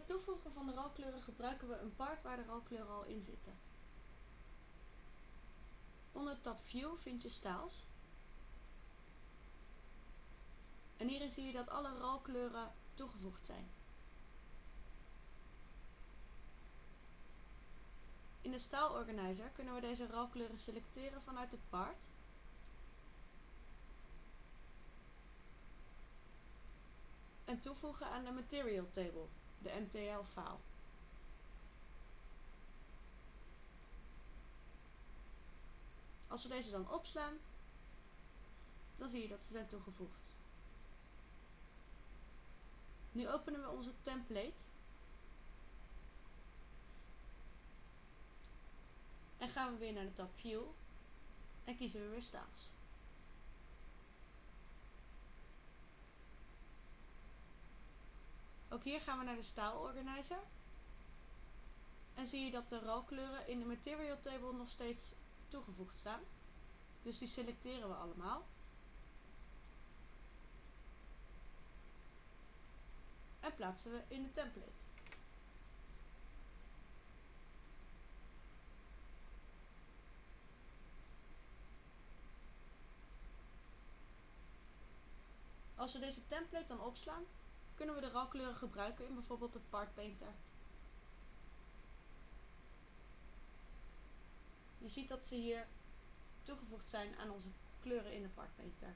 het toevoegen van de rolkleuren gebruiken we een part waar de rolkleuren al in zitten. Onder tab View vind je Styles. En hierin zie je dat alle rolkleuren toegevoegd zijn. In de Style Organizer kunnen we deze rolkleuren selecteren vanuit het part en toevoegen aan de Material Table, de MTL file. Als we deze dan opslaan, dan zie je dat ze zijn toegevoegd. Nu openen we onze template en gaan we weer naar de tab View en kiezen we weer Styles. Ook hier gaan we naar de Style Organizer. En zie je dat de rolkleuren in de Material Table nog steeds toegevoegd staan. Dus die selecteren we allemaal. En plaatsen we in de template. Als we deze template dan opslaan, kunnen we de rolkleuren gebruiken in bijvoorbeeld de Part Painter. Je ziet dat ze hier toegevoegd zijn aan onze kleuren in de Part Painter.